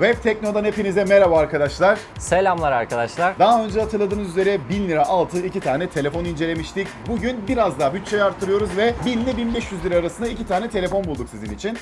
Web Tekno'dan hepinize merhaba arkadaşlar. Selamlar arkadaşlar. Daha önce hatırladığınız üzere 1000 lira altı iki tane telefon incelemiştik. Bugün biraz daha bütçeyi arttırıyoruz ve 1000 ile 1500 lira arasında iki tane telefon bulduk sizin için.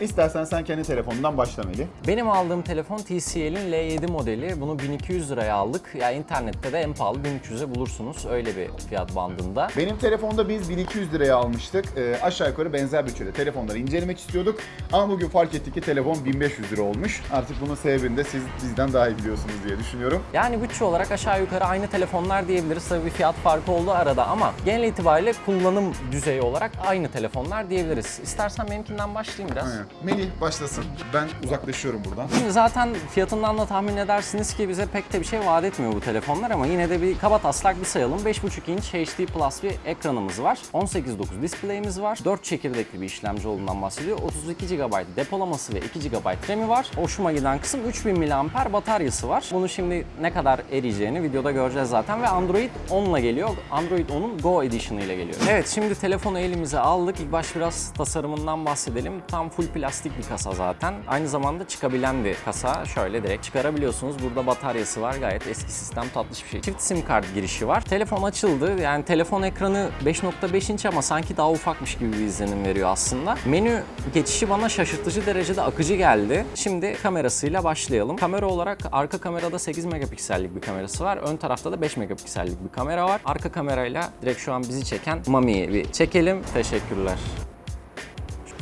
İstersen sen kendi telefonundan başla Melih. Benim aldığım telefon TCL'in L7 modeli. Bunu 1200 liraya aldık. Ya internette de en pahalı 1300'e bulursunuz. Öyle bir fiyat bandında. Benim telefonda biz 1200 liraya almıştık. Ee, aşağı yukarı benzer bütçede telefonları incelemek istiyorduk. Ama bugün fark ettik ki telefon 1500 lira olmuş. Artık bunun sebebini de siz bizden daha iyi biliyorsunuz diye düşünüyorum. Yani bütçe olarak aşağı yukarı aynı telefonlar diyebiliriz. Tabii bir fiyat farkı oldu arada ama genel itibariyle kullanım düzeyi olarak aynı telefonlar diyebiliriz. İstersen benimkinden başlayayım biraz. Aynen. Melih başlasın. Ben uzaklaşıyorum buradan. Şimdi zaten fiyatından da tahmin edersiniz ki bize pek de bir şey vaat etmiyor bu telefonlar ama yine de bir kaba taslak bir sayalım. 5.5 inç HD Plus bir ekranımız var. 18.9 display'imiz var. 4 çekirdekli bir işlemci olduğundan bahsediyor. 32 GB depolaması ve 2 GB RAM'i var. Hoşuma giden kısım 3000 mAh bataryası var. Bunu şimdi ne kadar eriyeceğini videoda göreceğiz zaten ve Android 10 ile geliyor. Android 10'un Go Edition ile geliyor. Evet şimdi telefonu elimize aldık. İlk baş biraz tasarımından bahsedelim. Tam full plastik bir kasa zaten. Aynı zamanda çıkabilen bir kasa. Şöyle direkt çıkarabiliyorsunuz. Burada bataryası var. Gayet eski sistem tatlış bir şey. Çift sim kart girişi var. Telefon açıldı. Yani telefon ekranı 5.5 inç ama sanki daha ufakmış gibi bir izlenim veriyor aslında. Menü geçişi bana şaşırtıcı derecede akıcı geldi. Şimdi kamerasıyla başlayalım. Kamera olarak arka kamerada 8 megapiksellik bir kamerası var. Ön tarafta da 5 megapiksellik bir kamera var. Arka kamerayla direkt şu an bizi çeken Mami'yi bir çekelim. Teşekkürler.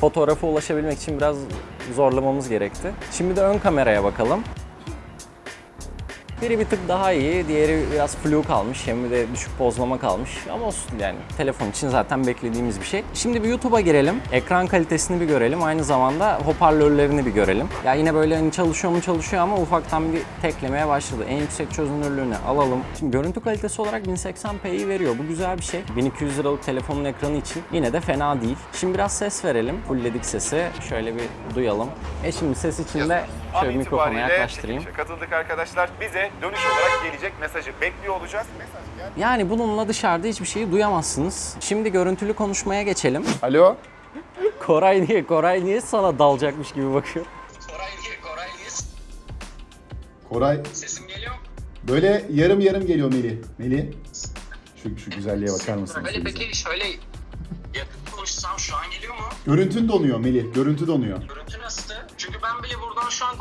Fotoğrafa ulaşabilmek için biraz zorlamamız gerekti. Şimdi de ön kameraya bakalım. Biri bir tık daha iyi, diğeri biraz flu kalmış, hem de düşük pozlama kalmış. Ama olsun yani telefon için zaten beklediğimiz bir şey. Şimdi bir YouTube'a girelim, ekran kalitesini bir görelim, aynı zamanda hoparlörlerini bir görelim. Ya yine böyle hani çalışıyor mu çalışıyor ama ufaktan bir teklemeye başladı. En yüksek çözünürlüğünü alalım. Şimdi görüntü kalitesi olarak 1080p'yi veriyor. Bu güzel bir şey. 1200 liralık telefonun ekranı için yine de fena değil. Şimdi biraz ses verelim. Fullledik sesi. Şöyle bir duyalım. E şimdi ses için de şöyle bir mikrofona yaklaştırayım. Katıldık arkadaşlar. Bize dönüş olarak gelecek mesajı bekliyor olacağız. Mesaj gel. Yani bununla dışarıda hiçbir şeyi duyamazsınız. Şimdi görüntülü konuşmaya geçelim. Alo. Koray niye? Koray niye sana dalacakmış gibi bakıyor? Koray niye? Koray niye? Koray Sesim geliyor mu? böyle yarım yarım geliyor Melih. Melih. Şu, şu güzelliğe bakar mısın? Öyle peki şöyle yakın konuşsam şu an geliyor mu? Görüntün donuyor Melih. Görüntü donuyor. Görüntü nasıl? Çünkü ben bile buradan şu an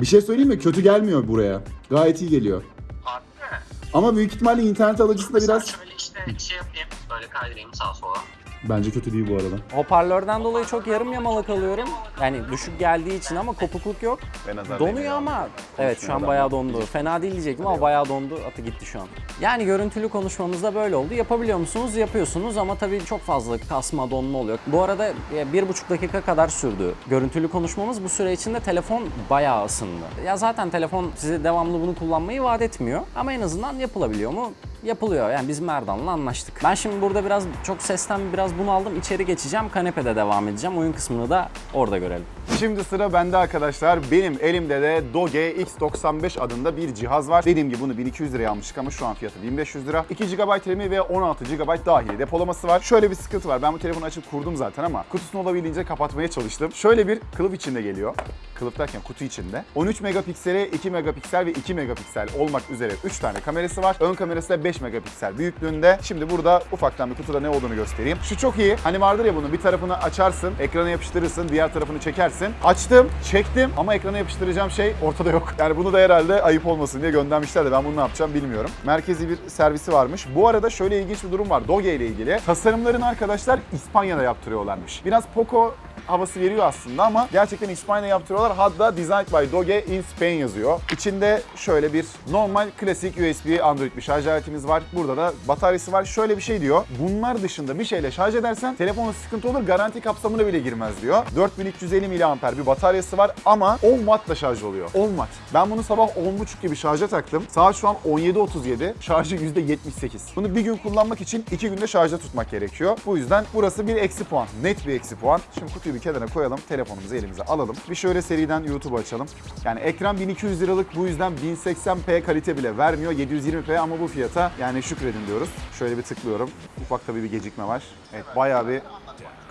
Bir şey söyleyeyim mi? Kötü gelmiyor buraya. Gayet iyi geliyor. Harbi mi? Ama büyük ihtimalle internet alıcısında biraz... şöyle işte şey yapayım. Böyle kaydırayım sağa sola. Bence kötü değil bu arada. Hoparlörden dolayı çok yarım yamalak alıyorum. Yani düşük geldiği için ama kopukluk yok. Ben Donuyor ama evet şu an bayağı dondu. Fena değil diyecektim ama bayağı dondu. Atı gitti şu an. Yani görüntülü konuşmamızda böyle oldu. Yapabiliyor musunuz? Yapıyorsunuz ama tabii çok fazla kasma, donma oluyor. Bu arada e, bir buçuk dakika kadar sürdü görüntülü konuşmamız. Bu süre içinde telefon bayağı ısındı. Ya zaten telefon size devamlı bunu kullanmayı vaat etmiyor. Ama en azından yapılabiliyor mu? Yapılıyor. Yani biz Merdan'la anlaştık. Ben şimdi burada biraz çok sesten biraz bunu aldım. İçeri geçeceğim. Kanepede devam edeceğim. Oyun kısmını da orada görelim. Şimdi sıra bende arkadaşlar. Benim elimde de Doge X95 adında bir cihaz var. Dediğim gibi bunu 1200 liraya almıştık ama şu an fiyatı 1500 lira. 2 GB RAM'i ve 16 GB dahili depolaması var. Şöyle bir sıkıntı var. Ben bu telefonu açıp kurdum zaten ama kutusunu olabildiğince kapatmaya çalıştım. Şöyle bir kılıf içinde geliyor. Kılıf derken kutu içinde. 13 megapiksele 2 megapiksel ve 2 megapiksel olmak üzere 3 tane kamerası var. Ön kamerası da 5 megapiksel büyüklüğünde. Şimdi burada ufaktan bir kutuda ne olduğunu göstereyim. Şu çok iyi. Hani vardır ya bunun bir tarafını açarsın, ekrana yapıştırırsın, diğer tarafını çekersin. Açtım, çektim ama ekrana yapıştıracağım şey ortada yok. Yani bunu da herhalde ayıp olmasın diye göndermişler de ben bunu ne yapacağım bilmiyorum. Merkezi bir servisi varmış. Bu arada şöyle ilginç bir durum var Doge ile ilgili. Tasarımlarını arkadaşlar İspanya'da yaptırıyorlarmış. Biraz Poco havası veriyor aslında ama gerçekten İspanya'da yaptırıyorlar. Hatta Designed by Doge in Spain yazıyor. İçinde şöyle bir normal klasik USB Android bir şarj aletimiz var. Burada da bataryası var. Şöyle bir şey diyor. Bunlar dışında bir şeyle şarj edersen telefonun sıkıntı olur. Garanti kapsamına bile girmez diyor. 4350 mAh bir bataryası var ama 10 Watt'la şarj oluyor. 10 Watt. Ben bunu sabah 10.30 gibi şarja taktım. Saat şu an 17.37. Şarjı %78. Bunu bir gün kullanmak için 2 günde şarjda tutmak gerekiyor. Bu yüzden burası bir eksi puan. Net bir eksi puan. Şimdi kutuyu bir kenara koyalım. Telefonumuzu elimize alalım. Bir şöyle seriden YouTube açalım. Yani ekran 1200 liralık bu yüzden 1080p kalite bile vermiyor. 720p ama bu fiyata yani şükredin diyoruz. Şöyle bir tıklıyorum. Ufak tabii bir gecikme var. Evet bayağı bir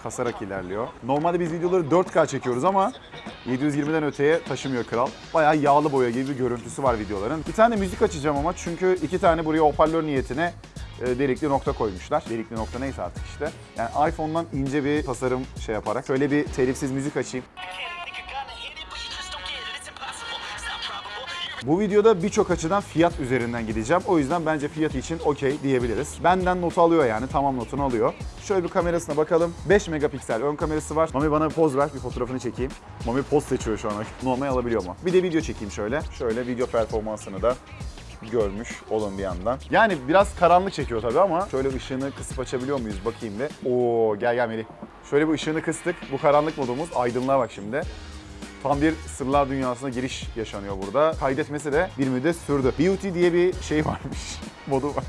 kasarak ilerliyor. Normalde biz videoları 4K çekiyoruz ama 720'den öteye taşımıyor kral. Bayağı yağlı boya gibi bir görüntüsü var videoların. Bir tane müzik açacağım ama çünkü iki tane buraya hoparlör niyetine e, delikli nokta koymuşlar. Delikli nokta neyse artık işte. Yani iPhone'dan ince bir tasarım şey yaparak şöyle bir telifsiz müzik açayım. Bu videoda birçok açıdan fiyat üzerinden gideceğim. O yüzden bence fiyat için okey diyebiliriz. Benden notu alıyor yani tamam notunu alıyor. Şöyle bir kamerasına bakalım. 5 megapiksel ön kamerası var. Mami bana bir poz ver bir fotoğrafını çekeyim. Mami poz seçiyor şu an. Normal alabiliyor mu? Bir de video çekeyim şöyle. Şöyle video performansını da görmüş olun bir yandan. Yani biraz karanlık çekiyor tabii ama şöyle ışığını kısıp açabiliyor muyuz bakayım bir. Oo gel gel Melih. Şöyle bir ışığını kıstık. Bu karanlık modumuz. Aydınlığa bak şimdi. Tam bir sırlar dünyasına giriş yaşanıyor burada. Kaydetmesi de bir müddet sürdü. Beauty diye bir şey varmış. Modu var.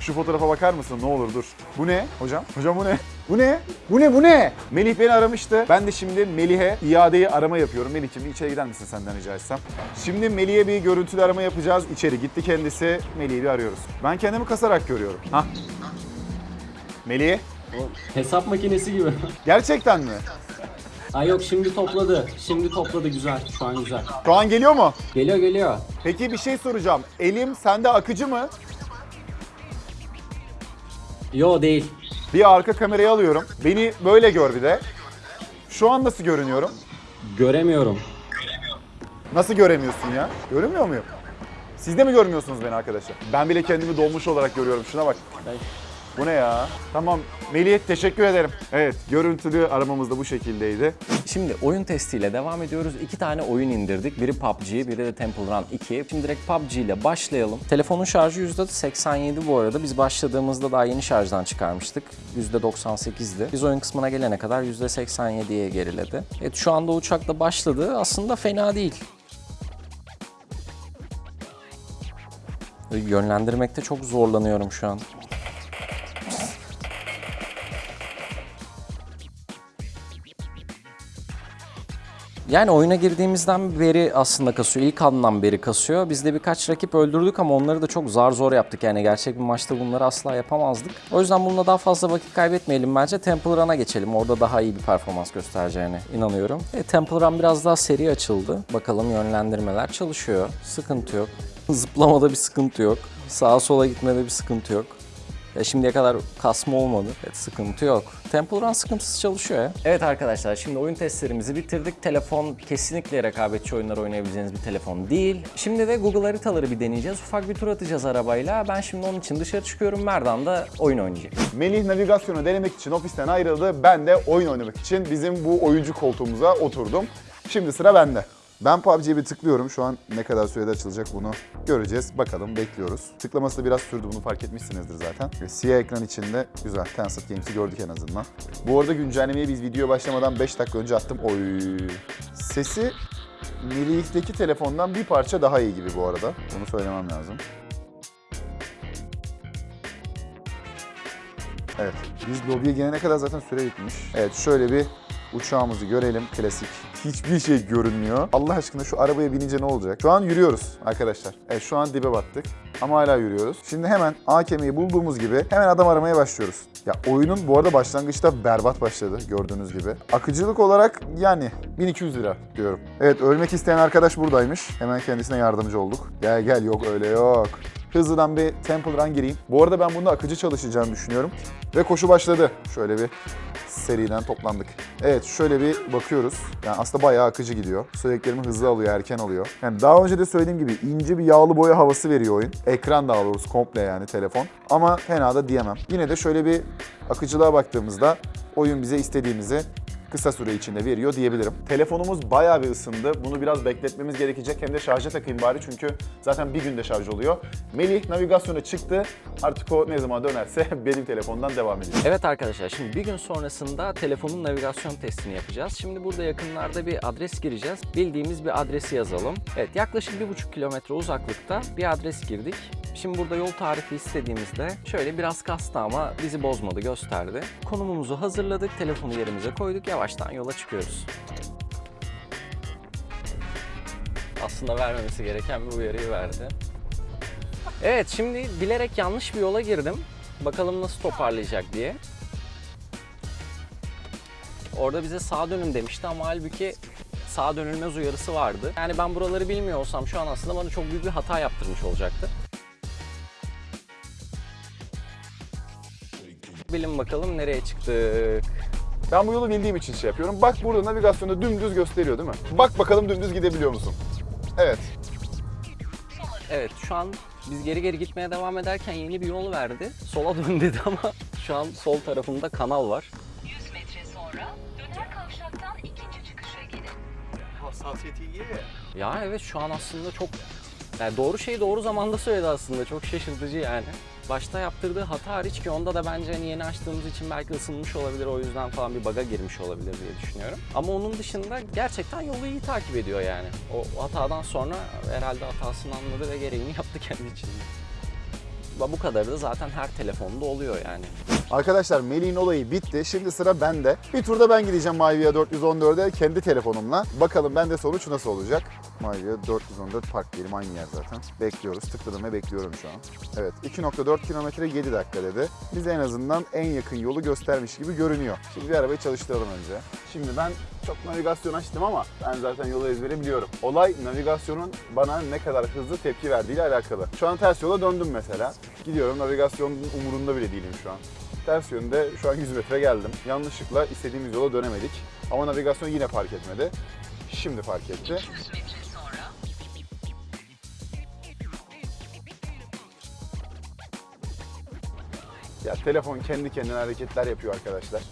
Şu fotoğrafa bakar mısın? Ne olur dur. Bu ne hocam? Hocam bu ne? Bu ne? Bu ne? Bu ne? Melih beni aramıştı. Ben de şimdi Melih'e iadeyi arama yapıyorum. Melih'ciğim içeri gider misin senden rica etsem? Şimdi Melih'e bir görüntülü arama yapacağız. İçeri gitti kendisi. Melih'i bir arıyoruz. Ben kendimi kasarak görüyorum. Hah. Melih. Hesap makinesi gibi. Gerçekten mi? Ay yok şimdi topladı. Şimdi topladı güzel. Şu an güzel. Şu an geliyor mu? Geliyor geliyor. Peki bir şey soracağım. Elim sende akıcı mı? Yo değil. Bir arka kamerayı alıyorum. Beni böyle gör bir de. Şu an nasıl görünüyorum? Göremiyorum. Nasıl göremiyorsun ya? Görünmüyor muyum? Siz de mi görmüyorsunuz beni arkadaşlar? Ben bile kendimi dolmuş olarak görüyorum. Şuna bak. Ay. Bu ne ya? Tamam Melih teşekkür ederim. Evet görüntülü aramamız da bu şekildeydi. Şimdi oyun testiyle devam ediyoruz. İki tane oyun indirdik. Biri PUBG, biri de Temple Run 2. Şimdi direkt PUBG ile başlayalım. Telefonun şarjı %87 bu arada. Biz başladığımızda daha yeni şarjdan çıkarmıştık. %98'di. Biz oyun kısmına gelene kadar %87'ye geriledi. Evet şu anda uçakla başladı. Aslında fena değil. Yönlendirmekte çok zorlanıyorum şu an. Yani oyuna girdiğimizden beri aslında kasıyor. İlk andan beri kasıyor. Biz de birkaç rakip öldürdük ama onları da çok zar zor yaptık. Yani gerçek bir maçta bunları asla yapamazdık. O yüzden bununla daha fazla vakit kaybetmeyelim bence. Temple Run'a geçelim. Orada daha iyi bir performans göstereceğine inanıyorum. E, Temple Run biraz daha seri açıldı. Bakalım yönlendirmeler çalışıyor. Sıkıntı yok. Zıplamada bir sıkıntı yok. Sağa sola gitmede bir sıkıntı yok. Ya şimdiye kadar kasma olmadı. Evet sıkıntı yok. Temple Run sıkıntısız çalışıyor ya. Evet arkadaşlar şimdi oyun testlerimizi bitirdik. Telefon kesinlikle rekabetçi oyunlar oynayabileceğiniz bir telefon değil. Şimdi de Google haritaları bir deneyeceğiz. Ufak bir tur atacağız arabayla. Ben şimdi onun için dışarı çıkıyorum. Merdan da oyun oynayacak. Melih navigasyonu denemek için ofisten ayrıldı. Ben de oyun oynamak için bizim bu oyuncu koltuğumuza oturdum. Şimdi sıra bende. Ben PUBG'ye bir tıklıyorum. Şu an ne kadar sürede açılacak bunu göreceğiz. Bakalım bekliyoruz. Tıklaması da biraz sürdü bunu fark etmişsinizdir zaten. Siyah ekran içinde güzel. Tencent Games'i gördük en azından. Bu arada güncellemeyi biz video başlamadan 5 dakika önce attım. Oy. Sesi Melih'teki telefondan bir parça daha iyi gibi bu arada. Bunu söylemem lazım. Evet. Biz lobiye gelene kadar zaten süre bitmiş. Evet şöyle bir uçağımızı görelim. Klasik. Hiçbir şey görünmüyor. Allah aşkına şu arabaya binince ne olacak? Şu an yürüyoruz arkadaşlar. Evet şu an dibe battık. Ama hala yürüyoruz. Şimdi hemen AKM'yi bulduğumuz gibi hemen adam aramaya başlıyoruz. Ya oyunun bu arada başlangıçta berbat başladı gördüğünüz gibi. Akıcılık olarak yani 1200 lira diyorum. Evet ölmek isteyen arkadaş buradaymış. Hemen kendisine yardımcı olduk. Gel gel yok öyle yok. Hızlıdan bir Temple Run gireyim. Bu arada ben bunda akıcı çalışacağını düşünüyorum. Ve koşu başladı. Şöyle bir seriden toplandık. Evet şöyle bir bakıyoruz. Yani aslında bayağı akıcı gidiyor. Söylediklerimi hızlı alıyor, erken alıyor. Yani daha önce de söylediğim gibi ince bir yağlı boya havası veriyor oyun. Ekran daha doğrusu komple yani telefon. Ama fena da diyemem. Yine de şöyle bir akıcılığa baktığımızda oyun bize istediğimizi kısa süre içinde veriyor diyebilirim. Telefonumuz bayağı bir ısındı. Bunu biraz bekletmemiz gerekecek. Hem de şarja takayım bari çünkü zaten bir günde şarj oluyor. Melih navigasyona çıktı. Artık o ne zaman dönerse benim telefondan devam edecek. Evet arkadaşlar şimdi bir gün sonrasında telefonun navigasyon testini yapacağız. Şimdi burada yakınlarda bir adres gireceğiz. Bildiğimiz bir adresi yazalım. Evet yaklaşık 1,5 kilometre uzaklıkta bir adres girdik. Şimdi burada yol tarifi istediğimizde şöyle biraz kastı ama bizi bozmadı gösterdi. Konumumuzu hazırladık, telefonu yerimize koyduk, yavaştan yola çıkıyoruz. Aslında vermemesi gereken bir uyarıyı verdi. Evet şimdi bilerek yanlış bir yola girdim. Bakalım nasıl toparlayacak diye. Orada bize sağa dönün demişti ama halbuki sağa dönülmez uyarısı vardı. Yani ben buraları bilmiyor olsam şu an aslında bana çok büyük bir hata yaptırmış olacaktı. Bilin bakalım nereye çıktık. Ben bu yolu bildiğim için şey yapıyorum. Bak burada navigasyonda dümdüz gösteriyor değil mi? Bak bakalım dümdüz gidebiliyor musun? Evet. Evet şu an biz geri geri gitmeye devam ederken yeni bir yol verdi. Sola dön dedi ama şu an sol tarafında kanal var. 100 metre sonra döner kavşaktan ikinci çıkışa girin. Hassasiyeti iyi. Ya evet şu an aslında çok yani doğru şeyi doğru zamanda söyledi aslında. Çok şaşırtıcı yani. Başta yaptırdığı hata hariç ki onda da bence hani yeni açtığımız için belki ısınmış olabilir. O yüzden falan bir baga girmiş olabilir diye düşünüyorum. Ama onun dışında gerçekten yolu iyi takip ediyor yani. O hatadan sonra herhalde hatasını anladı ve gereğini yaptı kendi içinde. Ve Bu kadarı da zaten her telefonda oluyor yani. Arkadaşlar Melih'in olayı bitti. Şimdi sıra bende. Bir turda ben gideceğim Mivia 414'e kendi telefonumla. Bakalım bende sonuç nasıl olacak? Mivia 414 park diyelim aynı yer zaten. Bekliyoruz. Tıkladım ve bekliyorum şu an. Evet 2.4 kilometre 7 dakika dedi. Bize en azından en yakın yolu göstermiş gibi görünüyor. Şimdi bir arabayı çalıştıralım önce. Şimdi ben çok navigasyon açtım ama ben zaten yolu ezbere biliyorum. Olay navigasyonun bana ne kadar hızlı tepki verdiğiyle alakalı. Şu an ters yola döndüm mesela. Gidiyorum navigasyonun umurunda bile değilim şu an. Ters yönde şu an 100 metre geldim. Yanlışlıkla istediğimiz yola dönemedik. Ama navigasyon yine fark etmedi. Şimdi fark etti. 100 metre sonra Ya telefon kendi kendine hareketler yapıyor arkadaşlar.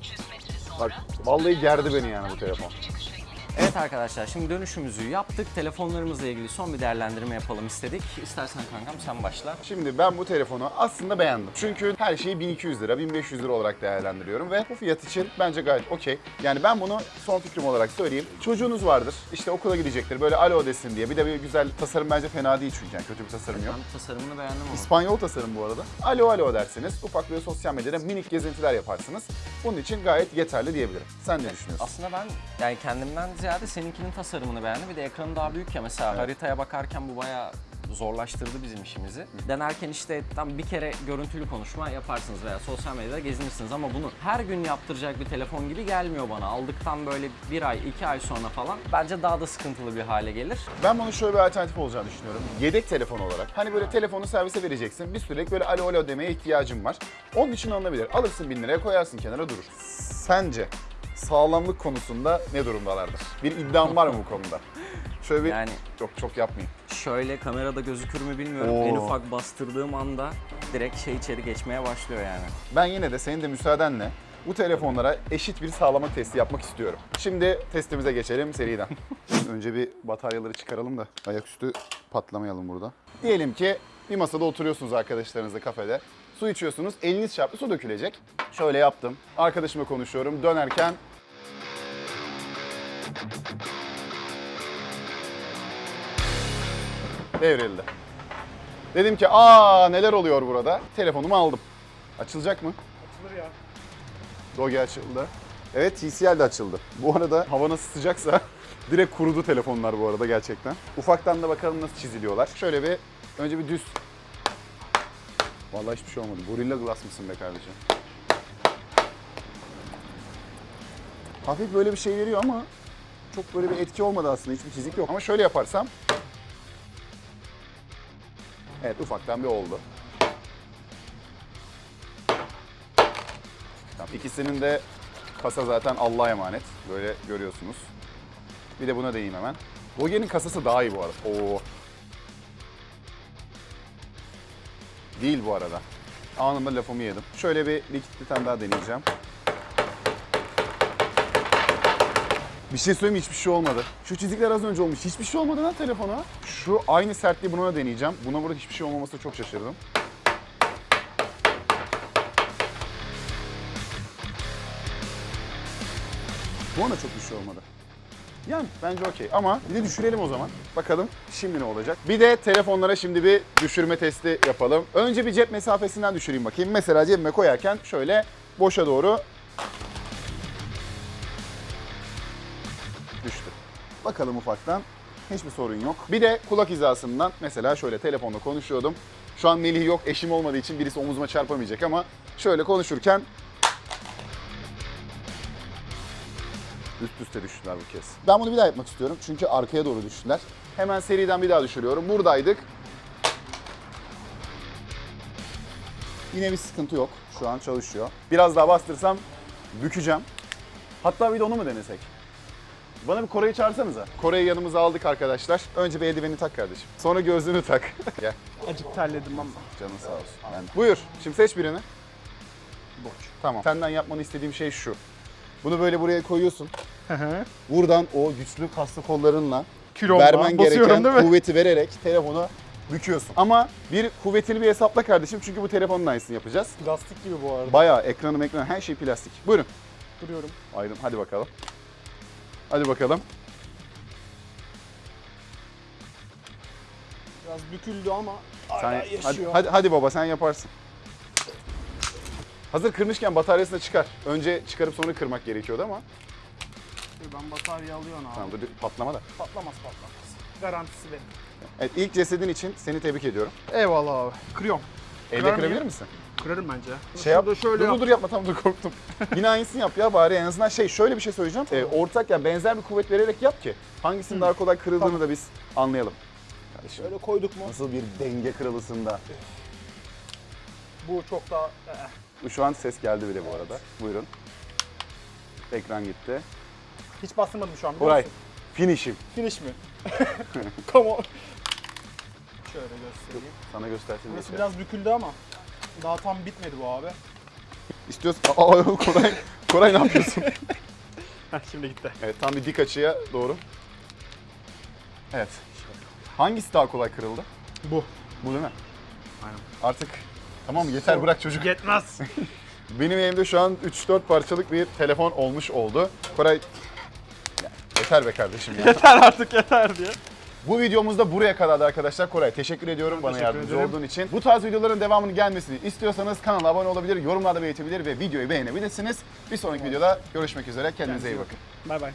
300 metre sonra Bak vallahi gerdi beni yani bu telefon. Evet arkadaşlar şimdi dönüşümüzü yaptık. Telefonlarımızla ilgili son bir değerlendirme yapalım istedik. İstersen kankam sen başla. Şimdi ben bu telefonu aslında beğendim. Çünkü her şeyi 1200 lira, 1500 lira olarak değerlendiriyorum ve bu fiyat için bence gayet okey. Yani ben bunu son fikrim olarak söyleyeyim. Çocuğunuz vardır, işte okula gidecektir, böyle alo desin diye. Bir de bir güzel tasarım bence fena değil çünkü yani kötü bir tasarım yok. Ben tasarımını beğendim ama. İspanyol tasarım bu arada. Alo alo dersiniz. Ufak böyle sosyal medyada minik gezintiler yaparsınız. Bunun için gayet yeterli diyebilirim. Sen ne düşünüyorsun? Aslında ben yani kendimden ziyade seninkinin tasarımını beğendim. Bir de ekranı daha büyük ya mesela haritaya bakarken bu bayağı zorlaştırdı bizim işimizi. Denerken işte tam bir kere görüntülü konuşma yaparsınız veya sosyal medyada gezinirsiniz ama bunu her gün yaptıracak bir telefon gibi gelmiyor bana. Aldıktan böyle bir ay, iki ay sonra falan bence daha da sıkıntılı bir hale gelir. Ben bunun şöyle bir alternatif olacağını düşünüyorum. Yedek telefon olarak. Hani böyle telefonu servise vereceksin. Bir sürekli böyle alo alo demeye ihtiyacım var. Onun için alınabilir. Alırsın bin liraya koyarsın kenara durur. Sence sağlamlık konusunda ne durumdalardır? Bir iddiam var mı bu konuda? Şöyle bir... Yani- Yok çok yapmayayım. Şöyle kamerada gözükür mü bilmiyorum. Oo. En ufak bastırdığım anda direkt şey içeri geçmeye başlıyor yani. Ben yine de senin de müsaadenle bu telefonlara eşit bir sağlama testi yapmak istiyorum. Şimdi testimize geçelim seriden. Önce bir bataryaları çıkaralım da ayaküstü patlamayalım burada. Diyelim ki bir masada oturuyorsunuz arkadaşlarınızla kafede. Su içiyorsunuz, eliniz çarptı, su dökülecek. Şöyle yaptım. Arkadaşımla konuşuyorum. Dönerken devrildi. Dedim ki aa neler oluyor burada? Telefonumu aldım. Açılacak mı? Açılır ya. Doge açıldı. Evet TCL de açıldı. Bu arada hava nasıl sıcaksa direkt kurudu telefonlar bu arada gerçekten. Ufaktan da bakalım nasıl çiziliyorlar. Şöyle bir önce bir düz. Vallahi hiçbir şey olmadı. Gorilla Glass mısın be kardeşim? Hafif böyle bir şey veriyor ama çok böyle bir etki olmadı aslında. Hiçbir çizik yok. Ama şöyle yaparsam Evet ufaktan bir oldu. Tamam, ikisinin de kasa zaten Allah'a emanet. Böyle görüyorsunuz. Bir de buna değeyim hemen. Doge'nin kasası daha iyi bu arada. Oo. Değil bu arada. Anında lafımı yedim. Şöyle bir likit bir daha deneyeceğim. Bir şey söyleyeyim hiçbir şey olmadı. Şu çizikler az önce olmuş. Hiçbir şey olmadı lan telefona. Şu aynı sertliği buna da deneyeceğim. Buna burada hiçbir şey olmaması çok şaşırdım. Bu ona çok bir şey olmadı. Yani bence okey ama bir de düşürelim o zaman. Bakalım şimdi ne olacak. Bir de telefonlara şimdi bir düşürme testi yapalım. Önce bir cep mesafesinden düşüreyim bakayım. Mesela cebime koyarken şöyle boşa doğru Bakalım ufaktan. Hiçbir sorun yok. Bir de kulak hizasından mesela şöyle telefonla konuşuyordum. Şu an Melih yok, eşim olmadığı için birisi omuzuma çarpamayacak ama şöyle konuşurken Üst üste düştüler bu kez. Ben bunu bir daha yapmak istiyorum çünkü arkaya doğru düştüler. Hemen seriden bir daha düşürüyorum. Buradaydık. Yine bir sıkıntı yok. Şu an çalışıyor. Biraz daha bastırsam bükeceğim. Hatta bir de onu mu denesek? Bana bir Kore'yi çağırsanıza. Kore'yi yanımıza aldık arkadaşlar. Önce bir eldiveni tak kardeşim. Sonra gözlüğünü tak. Gel. Acık terledim ama. Canın sağ olsun. Yani, buyur. Şimdi seç birini. Boş. Tamam. Senden yapmanı istediğim şey şu. Bunu böyle buraya koyuyorsun. Buradan o güçlü kaslı kollarınla Kilomla vermen gereken kuvveti vererek telefonu büküyorsun. Ama bir kuvvetini bir hesapla kardeşim çünkü bu telefonun aynısını yapacağız. Plastik gibi bu arada. Bayağı ekranı ekranı her şey plastik. Buyurun. Duruyorum. Ayrım. Hadi bakalım. Hadi bakalım. Biraz büküldü ama Sen, yaşıyor. hadi, hadi, hadi baba sen yaparsın. Hazır kırmışken bataryasını çıkar. Önce çıkarıp sonra kırmak gerekiyordu ama. Ben batarya alıyorum abi. Tamam dur patlama da. Patlamaz patlamaz. Garantisi benim. Evet ilk cesedin için seni tebrik ediyorum. Eyvallah abi. Kırıyorum. Kırar kırabilir misin? Kırarım bence. Şey yap. Şurada şöyle dur, yap. dur dur yapma tamam dur korktum. Yine aynısını yap ya bari en azından şey şöyle bir şey söyleyeceğim. Ee, ortak ya benzer bir kuvvet vererek yap ki hangisinin daha kolay kırıldığını da biz anlayalım. Kardeşim Şöyle koyduk mu? nasıl bir denge kralısında. Bu çok daha... eh, Şu an ses geldi bile bu arada. Buyurun. Ekran gitti. Hiç bastırmadım şu an biliyor Koray, musun? finish'im. Finish mi? Come on. Şöyle göstereyim. Sana göstersin diye Burası şey. biraz büküldü ama daha tam bitmedi bu abi. İstiyorsan... Aa Koray, Koray ne yapıyorsun? Şimdi gitti. evet tam bir dik açıya doğru. Evet. Hangisi daha kolay kırıldı? Bu. Bu değil mi? Aynen. Artık tamam yeter bırak çocuk. Yetmez. Benim elimde şu an 3-4 parçalık bir telefon olmuş oldu. Koray yeter be kardeşim ya. yeter artık yeter diye. Bu videomuz da buraya kadardı arkadaşlar. Koray teşekkür ediyorum bana teşekkür yardımcı ederim. olduğun için. Bu tarz videoların devamını gelmesini istiyorsanız kanala abone olabilir, yorumlarda belirtebilir ve videoyu beğenebilirsiniz. Bir sonraki videoda görüşmek üzere. Kendinize iyi bakın. Bay bay.